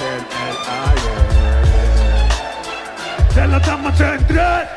en el aire. Se lo damos en.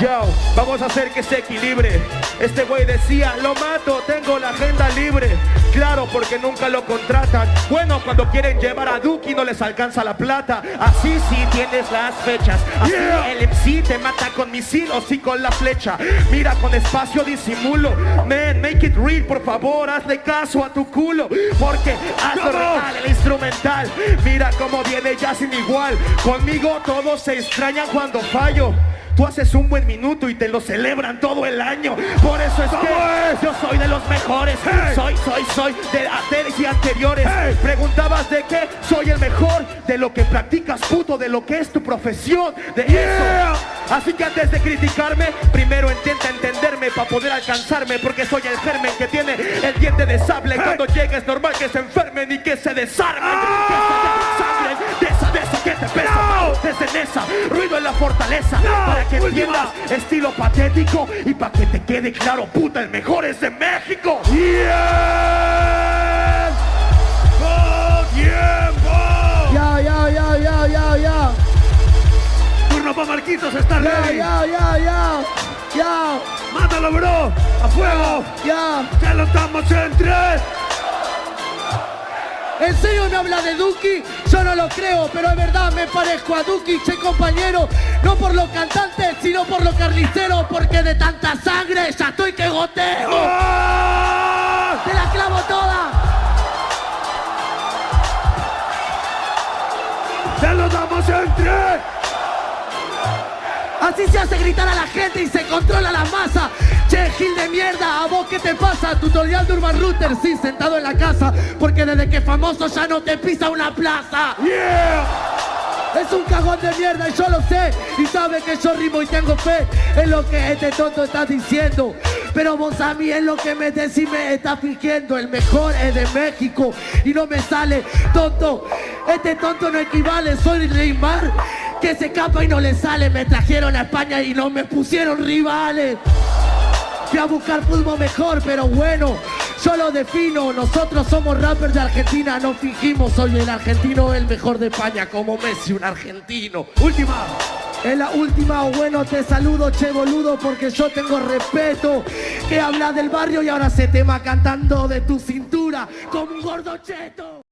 Yo, vamos a hacer que se equilibre. Este güey decía, lo mato, tengo la agenda libre. Claro, porque nunca lo contratan. Bueno, cuando quieren llevar a Duki no les alcanza la plata. Así sí tienes las fechas. Así Yeah. el MC te mata con misil o sí con la flecha. Mira, con espacio disimulo. Man, make it real, por favor, hazle caso a tu culo. Porque hazlo real, el instrumental. Mira cómo viene ya sin igual. Conmigo todos se extrañan cuando fallo. Tú haces un buen minuto y te lo celebran todo el año. Por eso es ¿Cómo que es? yo soy de los mejores. Hey. Soy, soy, soy de anteriores y anteriores. Hey. Preguntabas de qué soy el mejor, de lo que practicas, puto, de lo que es tu profesión, de Yeah. eso. Así que antes de criticarme, primero intenta entenderme para poder alcanzarme, porque soy el germen que tiene el diente de sable. Hey. Cuando llegue es normal que se enfermen y que se desarmen, Ah. que se desangren, de esa, mano, desde esa, ruido en la fortaleza, No. para que Última. entiendas estilo patético y para que te quede claro, puta, el mejor es de México. ¡Con tiempo! Ya, ya, ya, ya, ya, ya. Turno para Marquitos, está Ya, ready. ya, ya, ya. Ya, Mátalo, bro. A fuego. ya. Se lo damos en tres. ¿En serio me habla de Duki? Yo no lo creo, pero es verdad, me parezco a Duki, che compañero. No por los cantantes, sino por los carniceros, porque de tanta sangre ya estoy que goteo. ¡Ah! ¡Te la clavo toda! Se lo damos en tres. Así se hace gritar a la gente y se controla la masa. Che, Gil de mierda, ¿a vos qué te pasa? Tutorial de Urban Router, sí, sentado en la casa. Porque desde que famoso ya no te pisa una plaza. ¡Yeah! Es un cagón de mierda y yo lo sé Y sabe que yo rimo y tengo fe En lo que este tonto está diciendo. Pero vos a mí es lo que me decís me está fingiendo. El mejor es de México Y no me sale tonto. Este tonto no equivale, soy Neymar Que se escapa y no le sale. Me trajeron a España y no me pusieron rivales. Fui a buscar fútbol mejor, pero bueno, yo lo defino. Nosotros somos rappers de Argentina, no fingimos. Soy el argentino, el mejor de España, como Messi, un argentino. Última. En la última, bueno, te saludo, che boludo, porque yo tengo respeto. Que habla del barrio y ahora se tema cantando de tu cintura, como un gordo cheto.